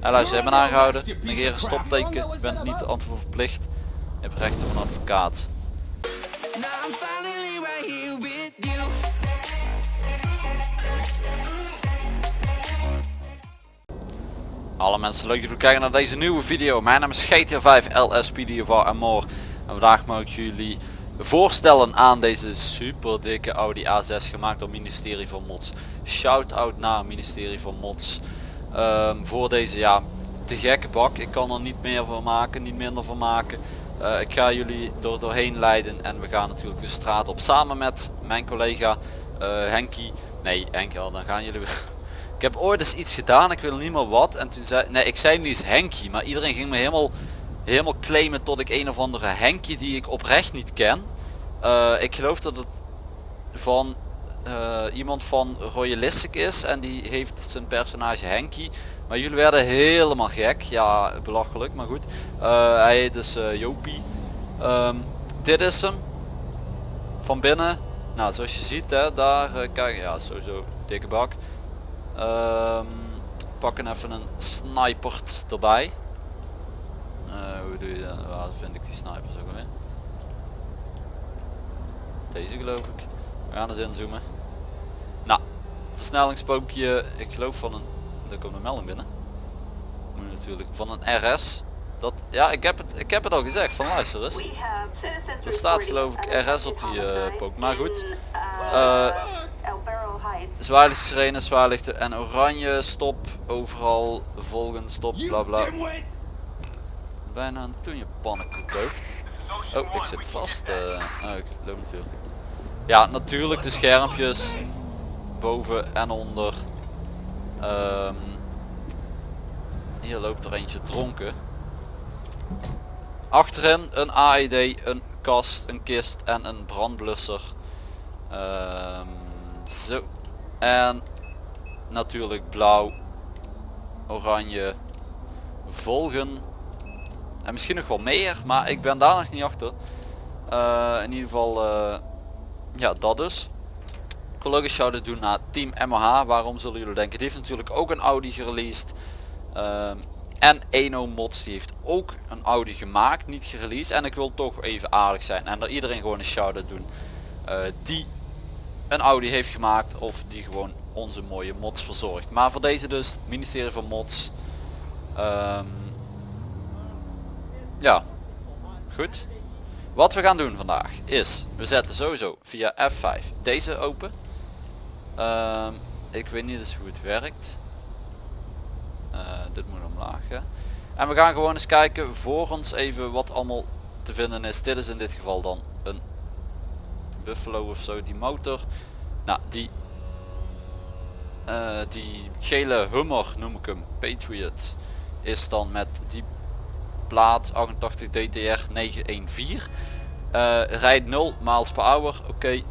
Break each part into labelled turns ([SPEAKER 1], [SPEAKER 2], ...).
[SPEAKER 1] En luister, je aangehouden. Negeer een stopteken. Je bent niet antwoord verplicht. Je hebt recht op een advocaat. Alle mensen leuk dat jullie kijken naar deze nieuwe video. Mijn naam is GTA 5 LSPDFR en more. En vandaag mag ik jullie voorstellen aan deze super dikke Audi A6 gemaakt door ministerie van Mods. Shout out naar ministerie van Mods. Ehm, voor deze ja te gekke bak. Ik kan er niet meer van maken, niet minder van maken. Eh, ik ga jullie door doorheen leiden en we gaan natuurlijk de straat op samen met mijn collega eh Henkie. Nee Henkie, al, dan gaan jullie weer. Ik heb ooit eens iets gedaan, ik wil niet meer wat. En toen zei, nee ik zei niet eens Henkie, maar iedereen ging me helemaal, helemaal claimen tot ik een of andere Henkie die ik oprecht niet ken. Eh, ik geloof dat het van eh, iemand van Royalistic is en die heeft zijn personage Henkie. Maar jullie werden helemaal gek. Ja, belachelijk, maar goed. Eh, hij heet dus eh, Jopie. Ehm, dit is hem. Van binnen. Nou, zoals je ziet, hè, daar, kijk, ja, sowieso dikke bak. Ehm, pakken even een snipert erbij. Hoe doe je dat? Waar vind ik die snipers ook weer? Deze geloof ik. We gaan eens inzoomen. Nou, versnellingspookje, ik geloof van een, daar komt een melding binnen. Moet natuurlijk, van een RS. Dat, ja, ik heb het, ik heb het al gezegd, van luister eens.
[SPEAKER 2] Er staat geloof ik RS op die uh, pook. Maar goed. Uh,
[SPEAKER 1] Zwaarlicht sirene, zwaarlichten en oranje, stop, overal, volgen, stop, bla bla. Bijna een toen je pannenkoek hoofd. Oh, ik zit vast. eh oh, ik loop natuurlijk. Ja, natuurlijk de schermpjes boven en onder. Ehm, hier loopt er eentje dronken. Achterin een AED, een kast, een kist en een brandblusser. Ehm, zo. En natuurlijk blauw, oranje, volgen. En misschien nog wel meer, maar ik ben daar nog niet achter. Eh, in ieder geval, eh, ja dat dus. Collega's zouden doen naar Team MH. Waarom zullen jullie denken? Die heeft natuurlijk ook een Audi gereleased. Ehm, en Eno Mods die heeft ook een Audi gemaakt, niet gereleased. En ik wil toch even aardig zijn en er iedereen gewoon een shout-out doen. eh, die een Audi heeft gemaakt of die gewoon onze mooie mods verzorgt. Maar voor deze dus, ministerie van Mods. Ehm, ja, goed. Wat we gaan doen vandaag is, we zetten sowieso via F5 deze open. Ehm, ik weet niet eens hoe het werkt. Eh, dit moet omlaag. Ja. En we gaan gewoon eens kijken voor ons even wat allemaal te vinden is. Dit is in dit geval dan een Buffalo of zo, die motor. Nou, die, eh, die gele Hummer noem ik hem, Patriot, is dan met die plaat 88 DTR 914. Eh, rijdt 0 miles per hour, oké.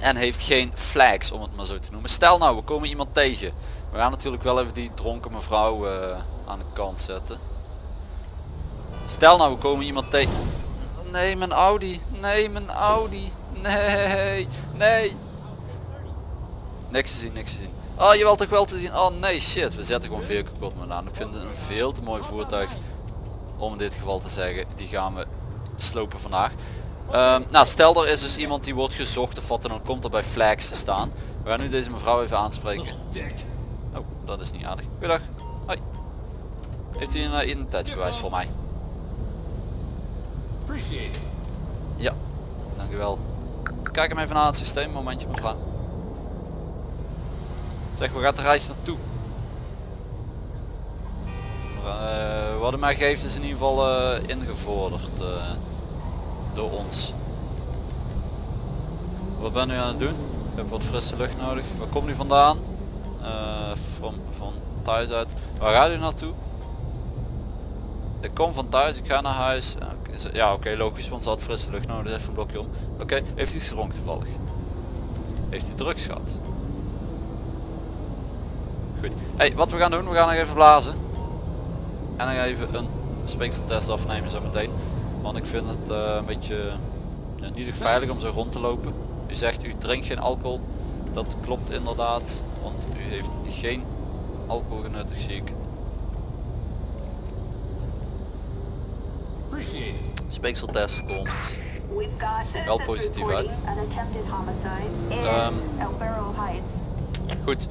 [SPEAKER 1] En heeft geen flags om het maar zo te noemen. Stel nou, we komen iemand tegen. We gaan natuurlijk wel even die dronken mevrouw eh, aan de kant zetten. Stel nou, we komen iemand tegen. Nee, mijn Audi. Nee, mijn Audi. Nee, nee. Niks te zien, niks te zien. Oh, je wilt toch wel te zien? Oh nee, shit. We zetten gewoon maar aan. Ik vind het een veel te mooi voertuig. Om in dit geval te zeggen, die gaan we slopen vandaag. Ehm, nou, stel er is dus iemand die wordt gezocht of wat en dan komt er bij flags te staan. We gaan nu deze mevrouw even aanspreken. Oh, dat is niet aardig. Goedendag. Hoi. Heeft u een uh, identiteitsbewijs voor mij? Ja, dankjewel. Kijk hem even naar het systeem, momentje mevrouw. Zeg, waar gaat de reis naartoe? Uh, wat hij mij geeft is in ieder geval uh, ingevorderd uh, door ons. Wat ben u aan het doen? Ik heb wat frisse lucht nodig. Waar komt u vandaan? van, van thuis uit. Waar gaat u naartoe? Ik kom van thuis, ik ga naar huis. Ja oké, logisch, want ze had frisse lucht nodig. Even een blokje om. Oké, heeft u gedronken toevallig? Heeft u drugs gehad? Goed. Hey, wat we gaan doen, we gaan nog even blazen. En dan even een speekseltest afnemen zo meteen. Want ik vind het eh, een beetje niet veilig om zo rond te lopen. U zegt u drinkt geen alcohol. Dat klopt inderdaad. Want u heeft geen alcohol genuttigd zie ik. Speekseltest komt wel positief uit. Ehm, goed.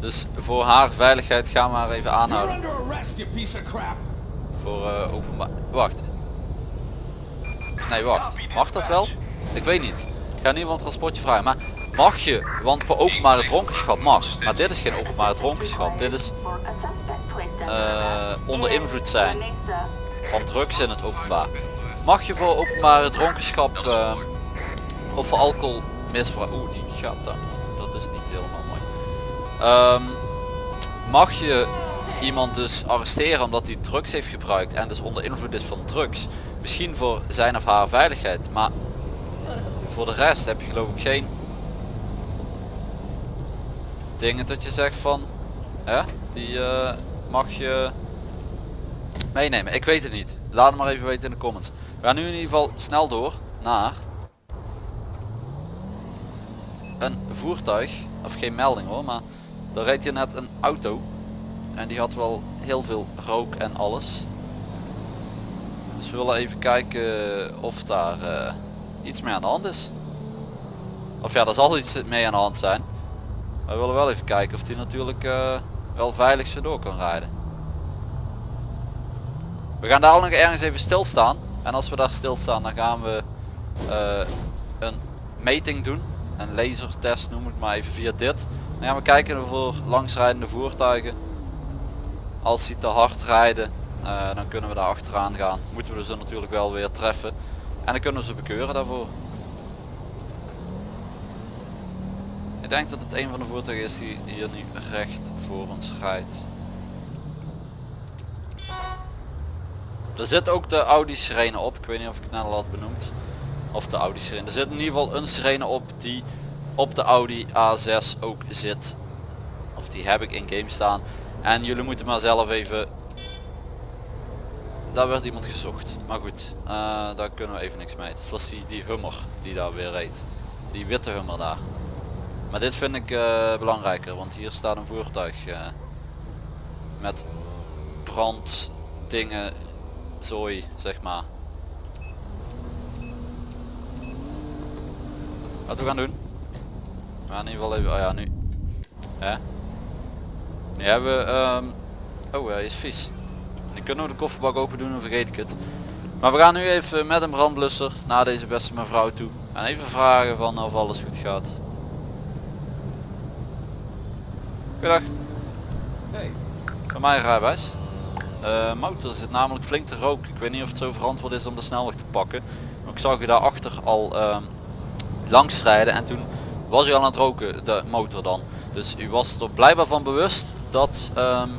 [SPEAKER 1] Dus voor haar veiligheid gaan we haar even aanhouden. Voor uh, openbaar... Wacht. Nee, wacht. Mag dat wel? Ik weet niet. Ik ga een transportje vragen. Maar mag je, want voor openbare dronkenschap mag. Maar dit is geen openbare dronkenschap. Dit is uh, onder invloed zijn van drugs in het openbaar. Mag je voor openbare dronkenschap uh, of voor alcohol misbruik... Oeh, die gaat dan. Um, mag je iemand dus arresteren omdat hij drugs heeft gebruikt en dus onder invloed is van drugs. Misschien voor zijn of haar veiligheid, maar voor de rest heb je geloof ik geen dingen dat je zegt van, hè, die uh, mag je meenemen. Ik weet het niet. Laat het maar even weten in de comments. We gaan nu in ieder geval snel door naar een voertuig, of geen melding hoor, maar daar reed je net een auto en die had wel heel veel rook en alles. Dus we willen even kijken of daar uh, iets mee aan de hand is. Of ja, er zal iets mee aan de hand zijn. We willen wel even kijken of die natuurlijk uh, wel veilig zo door kan rijden. We gaan daar nog ergens even stilstaan. En als we daar stilstaan dan gaan we uh, een meting doen. Een lasertest noem ik maar even via dit. Dan gaan we kijken voor langsrijdende voertuigen. Als die te hard rijden uh, dan kunnen we daar achteraan gaan. Moeten we ze natuurlijk wel weer treffen. En dan kunnen we ze bekeuren daarvoor. Ik denk dat het een van de voertuigen is die hier nu recht voor ons rijdt. Er zit ook de Audi sirene op. Ik weet niet of ik het net al had benoemd. Of de Audi sirene. Er zit in ieder geval een sirene op die op de Audi A6 ook zit of die heb ik in game staan en jullie moeten maar zelf even... Daar werd iemand gezocht. Maar goed, uh, daar kunnen we even niks mee. Het was die, die hummer die daar weer reed. Die witte hummer daar. Maar dit vind ik uh, belangrijker, want hier staat een voertuig uh, met branddingen, zooi, zeg maar. Wat we gaan doen? Gaan in ieder geval even, oh ja nu. Hè? Nu hebben we, um, oh hij is vies. Nu kunnen we de kofferbak open doen en vergeet ik het. Maar we gaan nu even met een brandblusser naar deze beste mevrouw toe. En even vragen van of alles goed gaat. Goedendag. Hey. Van mijn rijbewijs. Uh, motor zit namelijk flink te roken. Ik weet niet of het zo verantwoord is om de snelweg te pakken. Maar ik zag u daarachter al um, langs rijden en toen was u al aan het roken, de motor dan. Dus u was er blijkbaar van bewust dat um,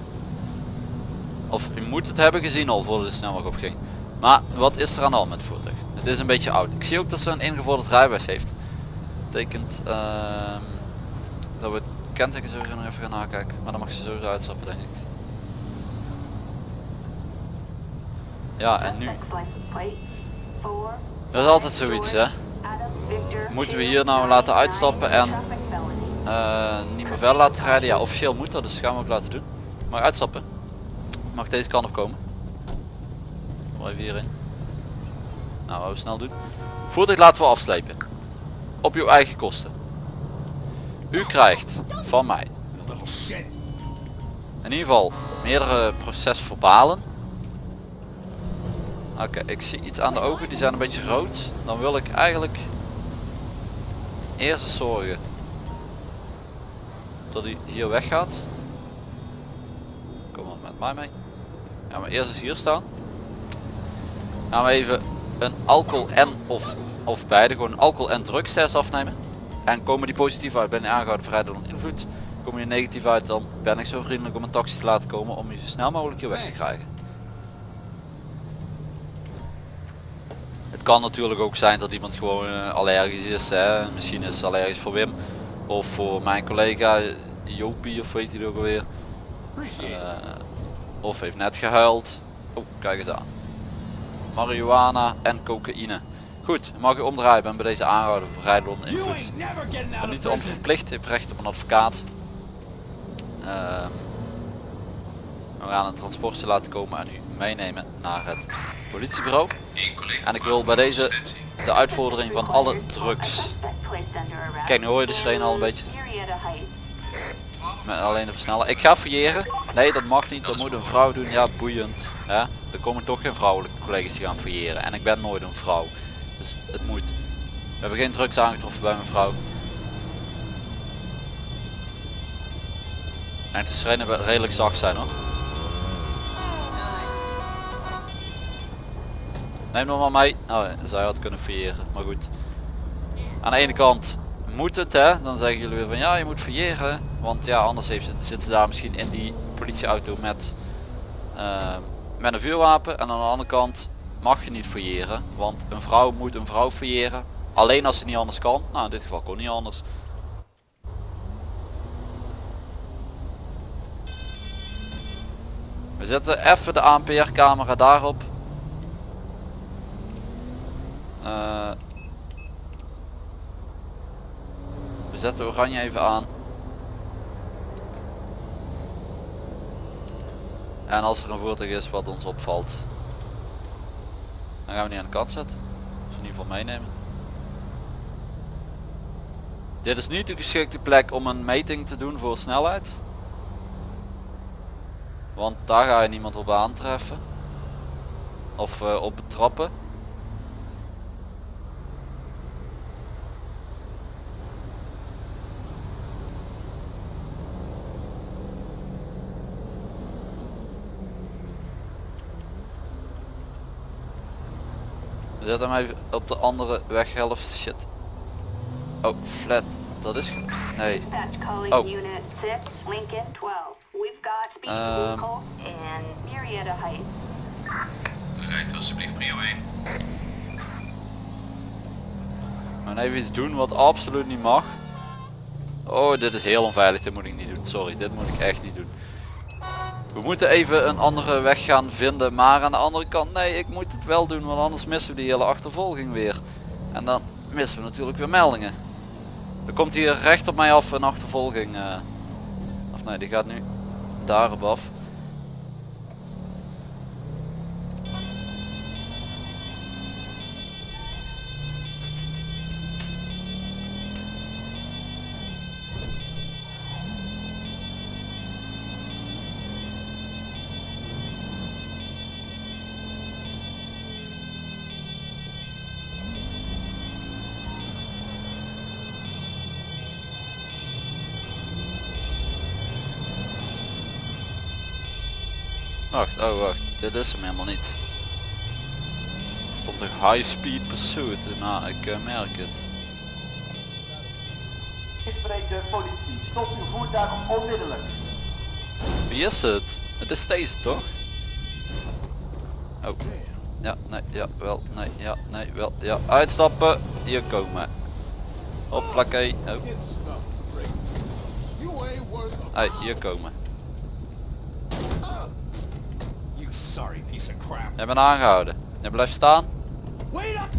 [SPEAKER 1] of u moet het hebben gezien al voor de snelweg opging. Maar wat is er aan de hand met het voertuig? Het is een beetje oud. Ik zie ook dat ze een ingevorderd rijbewijs heeft. Betekent uh, dat we het kenteken sowieso nog even gaan nakijken maar dan mag ze sowieso uitstappen denk ik. Ja en nu dat is altijd zoiets hè moeten we hier nou laten uitstappen en uh, niet meer verder laten rijden. Ja, officieel moet dat, dus gaan we ook laten doen. Mag uitstappen. Mag deze kant op komen. Kom even hierin. Nou, we snel doen. Voertuig laten we afslepen. Op uw eigen kosten. U krijgt van mij. In ieder geval meerdere procesverbalen. Oké, ik zie iets aan de ogen, die zijn een beetje rood. Dan wil ik eigenlijk eerst zorgen dat hij hier weggaat. Kom maar met mij mee. Ja, maar eerst eens hier staan. Gaan we even een alcohol en of, of beide, gewoon een alcohol en drugstest afnemen. En komen die positief uit, ben je aangehouden vrij door invloed. Kom je negatief uit, dan ben ik zo vriendelijk om een taxi te laten komen om je zo snel mogelijk hier weg te krijgen. Het kan natuurlijk ook zijn dat iemand gewoon uh, allergisch is. Hè? Misschien is allergisch voor Wim. Of voor mijn collega Jopie of weet hij ook alweer. Uh, of heeft net gehuild. Oh, kijk eens aan. Marihuana en cocaïne. Goed, mag je omdraaien. ben bij deze aangehouden voor rijden onder invloed. Ben niet verplicht, heeft recht op een advocaat. Uh, We gaan een transportje laten komen en u meenemen naar het politiebureau. En ik wil bij deze de uitvordering van alle drugs. Kijk, nu hoor je de sirene al een beetje. Met alleen de versneller. Ik ga fouilleren. Nee, dat mag niet. Dat moet een vrouw doen. Ja, boeiend. Hè? Er komen toch geen vrouwelijke collega's die gaan fouilleren. En ik ben nooit een vrouw. Dus het moet. We hebben geen drugs aangetroffen bij mijn vrouw. En de wel redelijk zacht zijn hoor. Neem nog maar mee. Oh, zij had kunnen fouilleren, maar goed. Aan de ene kant moet het hè, dan zeggen jullie weer van ja je moet fouilleren. Want ja anders heeft het, zit ze daar misschien in die politieauto met, eh, met een vuurwapen. En aan de andere kant mag je niet fouilleren. Want een vrouw moet een vrouw fouilleren. Alleen als ze niet anders kan. Nou in dit geval kon niet anders. We zetten even de ANPR camera daarop. Eh, we zetten oranje even aan. En als er een voertuig is wat ons opvalt, dan gaan we niet aan de kant zetten. Of in ieder geval meenemen. Dit is niet de geschikte plek om een meting te doen voor snelheid. Want daar ga je niemand op aantreffen. Of uh, op betrappen. Zetten hem even op de andere weghelft. Shit. Oh, flat. Dat is... Nee. Oh. Um, Rijdt alsjeblieft prio 1. We gaan even iets doen wat absoluut niet mag. Oh, dit is heel onveilig. Dit moet ik niet doen. Sorry, dit moet ik echt niet doen. We moeten even een andere weg gaan vinden. Maar aan de andere kant, nee, ik moet het wel doen. Want anders missen we die hele achtervolging weer. En dan missen we natuurlijk weer meldingen. Er komt hier recht op mij af een achtervolging. Uh, of nee, die gaat nu daarop af. Wacht, oh wacht, dit is hem helemaal niet. Het stond een high speed pursuit, nou ik uh, merk het.
[SPEAKER 3] Ik spreek de politie, stop uw voertuig onmiddellijk.
[SPEAKER 1] Wie is het? Het is deze toch? Oh. Ja, nee, ja, wel, nee, ja, nee, wel, ja. Uitstappen, hier komen. Hoppakee. Oh. Hey, hier komen. Je bent aangehouden. Je blijft staan.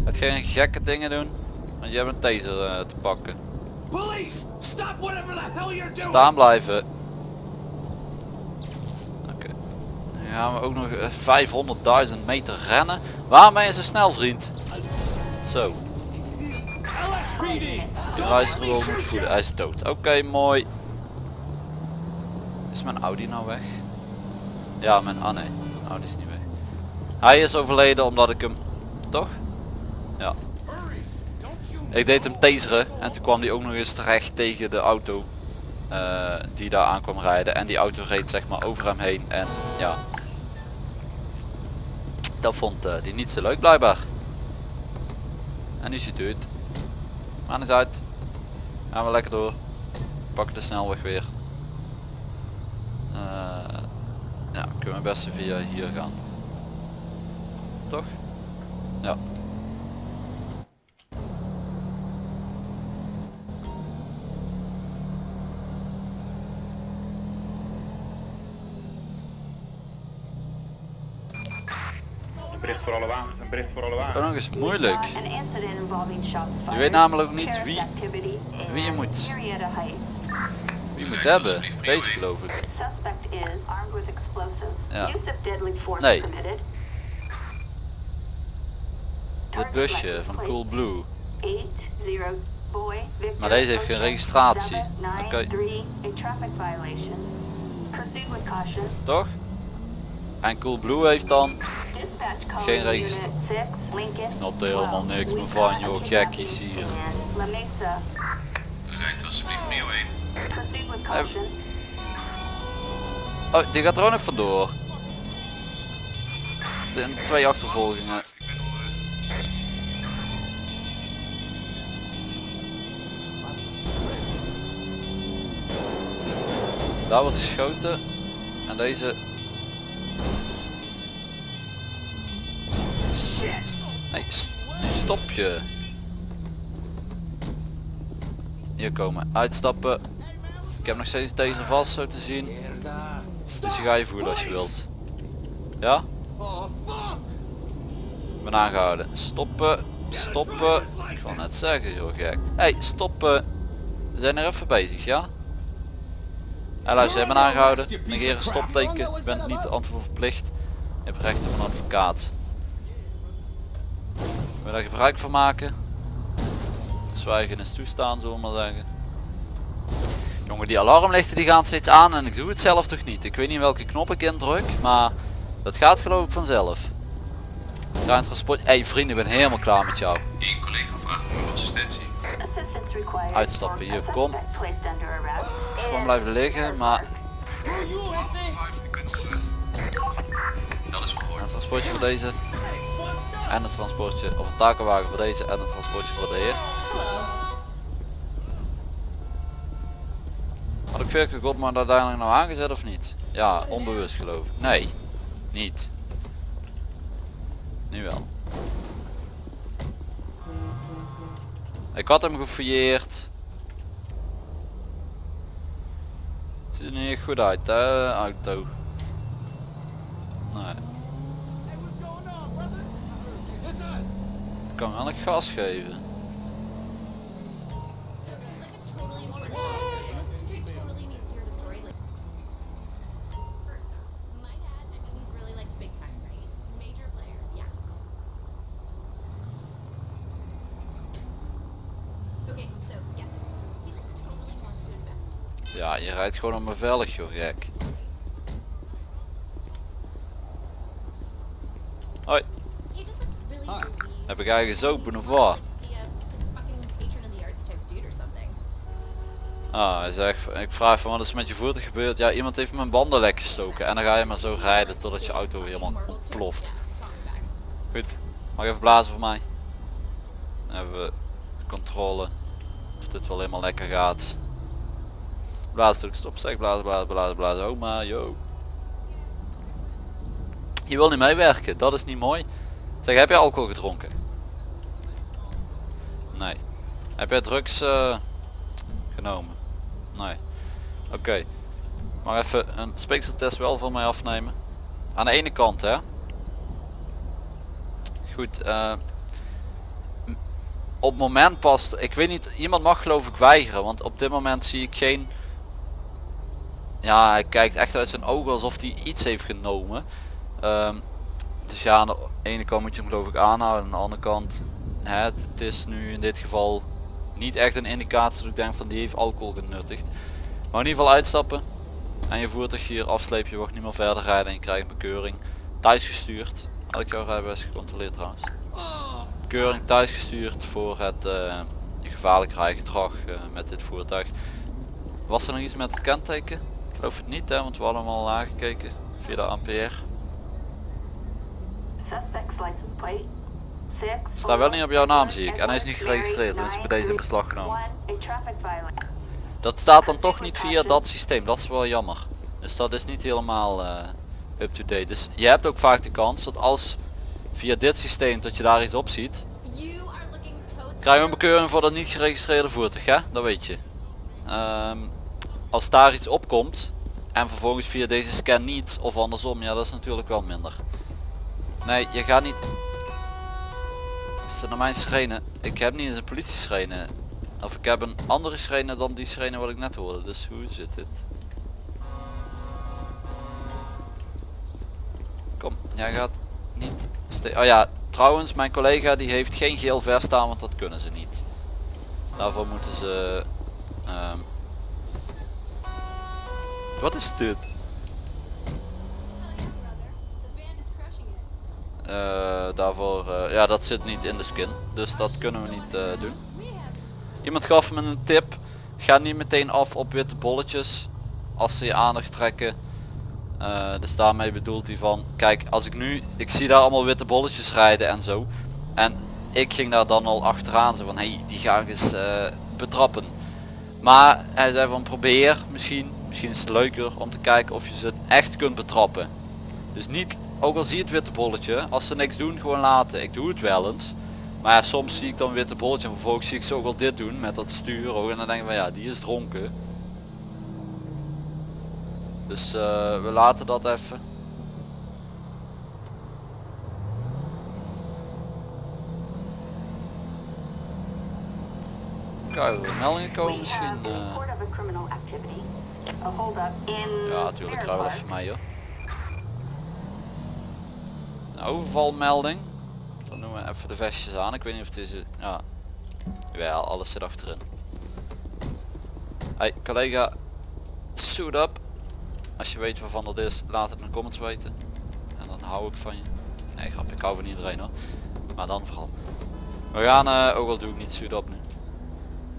[SPEAKER 1] Het geen gekke dingen doen. Want je hebt een taser uh, te pakken. Staan blijven. Oké. Okay. Dan gaan we ook nog 500.000 eh, meter rennen. Waarom ben je zo snel vriend? Zo. De rijstroom moet voeden. Hij is dood. Oké, mooi. Is mijn Audi nou weg? Ja, mijn... Ah nee. Audi is niet. Hij is overleden omdat ik hem... Toch? Ja. Ik deed hem taseren en toen kwam hij ook nog eens terecht tegen de auto uh, die daar aan kwam rijden. En die auto reed zeg maar over hem heen en ja. Dat vond uh, die niet zo leuk blijkbaar. En nu is hij dood. Maar eens uit. Gaan we lekker door. Pakken de snelweg weer. Uh, ja, kunnen we best via hier gaan toch? Ja.
[SPEAKER 4] Een bericht voor alle wagens, een bericht voor alle wagens.
[SPEAKER 1] Dat is moeilijk. Je weet namelijk ook niet wie, wie je moet. Wie moet hebben. Deze geloof ik. Ja. Nee. Dit busje van Cool Blue.
[SPEAKER 5] 80 boy, Victor,
[SPEAKER 1] Maar deze heeft geen registratie. Oké.
[SPEAKER 5] 793, a traffic violation. Proceed with caution.
[SPEAKER 1] Toch? En Cool Blue heeft dan... Geen
[SPEAKER 5] unit
[SPEAKER 1] register-
[SPEAKER 5] 6, Lincoln.
[SPEAKER 1] snap er helemaal
[SPEAKER 5] 12.
[SPEAKER 1] niks meer van, joh, gekkies hier.
[SPEAKER 2] Rijdt alsjeblieft Mio 1.
[SPEAKER 5] Proceed with caution.
[SPEAKER 1] Oh, die gaat er ook nog vandoor. Twee achtervolgingen. Daar wordt geschoten. En deze... Nee, stop je. Hier komen. Uitstappen. Ik heb nog steeds deze vast zo te zien. Dus je ga je voelen als je wilt. Ja? Ik ben aangehouden. Stoppen. Stoppen. Ik wil net zeggen joh gek. Hey, stoppen. We zijn er even bezig, ja? En luister, je bent aangehouden. Negeer een stopteken. Je bent niet antwoord verplicht. Je hebt recht op een advocaat. Wil je daar gebruik van maken? Zwijgen is toestaan, zullen we maar zeggen. Jongen, die alarmlichten die gaan steeds aan en ik doe het zelf toch niet. Ik weet niet welke knop ik indruk, maar dat gaat geloof ik vanzelf. Ruim transport. Hé hey, vrienden, ik ben helemaal klaar met jou.
[SPEAKER 2] Eén collega vraagt om uw assistentie.
[SPEAKER 1] Uitstappen, hier, kom. Gewoon blijven liggen, maar
[SPEAKER 2] 5, ik ben onderweg. Dat is gehoord.
[SPEAKER 1] een transportje voor deze. En een transportje, of een takenwagen voor deze en een transportje voor de heer. Had ik Virke Godman uiteindelijk nou aangezet of niet? Ja, onbewust geloof ik. Nee, niet. Nu wel. Ik had hem gefouilleerd. Het ziet er niet goed uit hè, auto. Nee. Ik kan wel een gas geven. Ja, je rijdt gewoon op me veilig joh, gek. Hoi, heb ik eigenlijk wat?
[SPEAKER 6] Fucking patron of something.
[SPEAKER 1] Ah, hij zegt, ik vraag van wat is met je voertuig gebeurd? Ja, iemand heeft mijn banden lek gestoken. En dan ga je maar zo rijden totdat je auto helemaal
[SPEAKER 6] call me back.
[SPEAKER 1] Goed, mag even blazen voor mij? Dan hebben we controle of dit wel helemaal lekker gaat. Blazen druk stop, zeg blazen, blazen, blazen, blazen. Oh maar, yo. Je wil niet meewerken, dat is niet mooi. Zeg, heb je alcohol gedronken? Nee. Heb jij drugs eh, genomen? Nee. Oké. Maar even een speekseltest wel van mij afnemen. Aan de ene kant hè. Goed. m- op moment pas, ik weet niet, iemand mag geloof ik weigeren. Want op dit moment zie ik geen... Ja, hij kijkt echt uit zijn ogen alsof hij iets heeft genomen. Ehm, dus ja, aan de ene kant moet je hem geloof ik aanhouden. Aan de andere kant, het, het is nu in dit geval niet echt een indicatie dat ik denk van die heeft alcohol genuttigd. Maar in ieder geval uitstappen. En je voertuig hier afsleep, je mag niet meer verder rijden en je krijgt een bekeuring. Thuis gestuurd. Ik jouw rijbewijs gecontroleerd trouwens. Bekeuring thuis gestuurd voor het eh, gevaarlijk rijgedrag eh, met dit voertuig. Was er nog iets met het kenteken? Geloof het niet hè, want we hadden hem al aangekeken via de.
[SPEAKER 5] Six,
[SPEAKER 1] Staat wel niet op jouw naam zie ik en hij is niet geregistreerd, dus is bij deze in beslag genomen. Dat staat dan toch niet via dat systeem, dat is wel jammer. Dus dat is niet helemaal eh, up-to-date. Dus je hebt ook vaak de kans dat als via dit systeem dat je daar iets op ziet, krijg je een bekeuring voor dat niet geregistreerde voertuig, hè? Dat weet je. Ehm, als daar iets opkomt en vervolgens via deze scan niet of andersom, ja dat is natuurlijk wel minder. Nee, je gaat niet... Is dat naar mijn sirene? Ik heb niet eens een politie sirene. Of ik heb een andere sirene dan die sirene wat ik net hoorde. Dus hoe zit dit? Kom, jij gaat niet... Oh ja, trouwens, mijn collega die heeft geen geel vest staan, want dat kunnen ze niet. Daarvoor moeten ze... ehm, Wat is dit? Eh, daarvoor, eh, ja dat zit niet in de skin. Dus dat kunnen we niet eh, doen. Iemand gaf me een tip. Ga niet meteen af op witte bolletjes. Als ze je aandacht trekken. Dus daarmee bedoelt hij van, kijk als ik nu, ik zie daar allemaal witte bolletjes rijden en zo. En ik ging daar dan al achteraan zo van, hé hey, die ga ik eens betrappen. Maar hij zei van probeer misschien, misschien is het leuker om te kijken of je ze echt kunt betrappen. Dus niet, ook al zie je het witte bolletje, als ze niks doen gewoon laten. Ik doe het wel eens. Maar ja, soms zie ik dan witte bolletje en vervolgens zie ik ze ook al dit doen met dat stuur ook en dan denk ik van ja, die is dronken. Dus eh, we laten dat even. Kijken er meldingen komen misschien.
[SPEAKER 5] We
[SPEAKER 1] ja, natuurlijk, ga wel even mee hoor. Een overvalmelding. Dan doen we even de vestjes aan. Ik weet niet of deze... Ja, wel, alles zit achterin. Hey collega, suit up. Als je weet waarvan dat is, laat het in de comments weten. En dan hou ik van je. Nee grap, ik hou van iedereen hoor. Maar dan vooral. We gaan, eh, ook al doe ik niet suit up nu.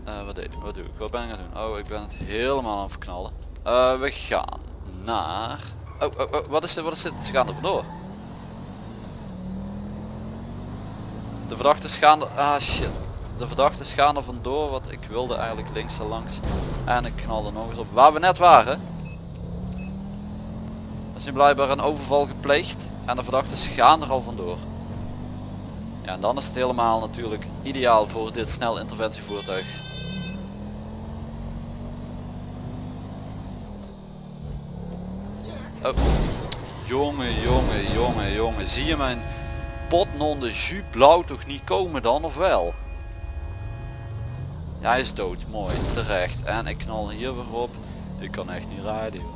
[SPEAKER 1] Eh, wat, deed, ik? wat doe ik? Wat ben ik aan het doen? Oh, ik ben het helemaal aan het verknallen. Eh, we gaan naar... Oh, oh, oh, wat is dit? Wat is dit? Ze gaan er vandoor. De verdachten gaan er... Ah shit. De verdachten gaan er vandoor, wat ik wilde eigenlijk links en langs. En ik knalde nog eens op. Waar we net waren. Er is nu blijkbaar een overval gepleegd. En de verdachten gaan er al vandoor. Ja, en dan is het helemaal natuurlijk ideaal voor dit snel interventievoertuig. Oh. Jongen, jongen, jongen, jongen. Zie je mijn potnon de jus blauw toch niet komen dan of wel? Ja, hij is dood. Mooi. Terecht. En ik knal hier weer op. Ik kan echt niet rijden. joh.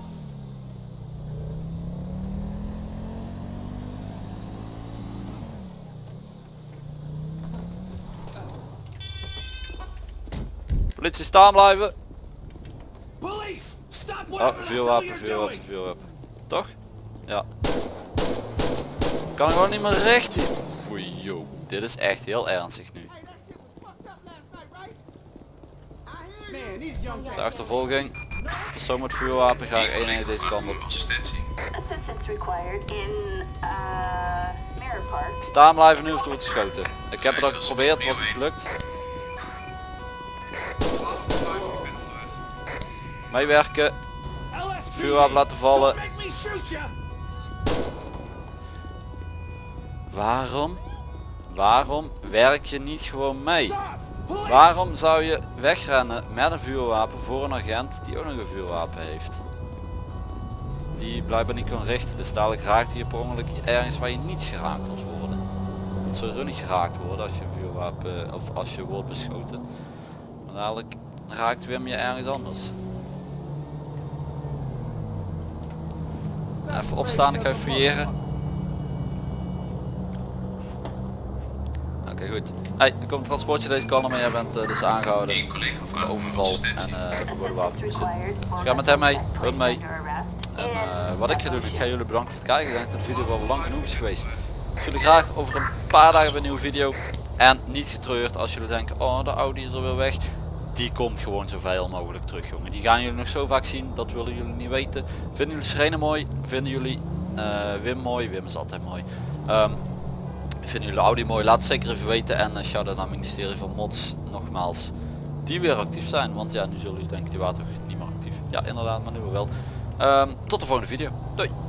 [SPEAKER 1] Politie staan blijven.
[SPEAKER 7] Police! Stop
[SPEAKER 1] Oh, vuurwapen, vuurwapen, vuurwapen. Toch? Ja. Kan gewoon niet meer recht. Oei, yo. Dit is echt heel ernstig nu. De achtervolging. Persoon met vuurwapen graag eenheid deze kant op.
[SPEAKER 5] In uh.
[SPEAKER 1] Staan blijven nu of er wordt geschoten. Ik heb het al geprobeerd, was niet gelukt. Meewerken, vuurwapen laten vallen.
[SPEAKER 7] Shoot!
[SPEAKER 1] Waarom? Waarom werk je niet gewoon mee? Waarom zou je wegrennen met een vuurwapen voor een agent die ook nog een vuurwapen heeft? Die blijkbaar niet kan richten, dus dadelijk raakt hij je per ongeluk ergens waar je niet geraakt wilt worden. Het zou niet geraakt worden als je een vuurwapen of als je wordt beschoten. Maar dadelijk raakt Wim je ergens anders. Even opstaan, ik ga even fouilleren. Oké goed. Hey, er komt een transportje deze kant op en jij bent eh, dus aangehouden. voor overval en uh, verboden wapenbezit. Dus ga met hem mee, hun mee. En eh, wat ik ga doen, ik ga jullie bedanken voor het kijken. Ik denk dat de video wel lang genoeg is geweest. Ik jullie graag over een paar dagen een nieuwe video. En niet getreurd als jullie denken, oh de Audi is er weer weg. Die komt gewoon zoveel mogelijk terug jongen. Die gaan jullie nog zo vaak zien, dat willen jullie niet weten. Vinden jullie Serene mooi? Vinden jullie eh, Wim mooi? Wim is altijd mooi. Ehm, Vinden jullie Audi mooi? Laat het zeker even weten. En uh, shout out naar het ministerie van Mods nogmaals. Die weer actief zijn. Want ja, nu zullen jullie denken, die toch niet meer actief. Ja, inderdaad, maar nu wel. Ehm, tot de volgende video. Doei!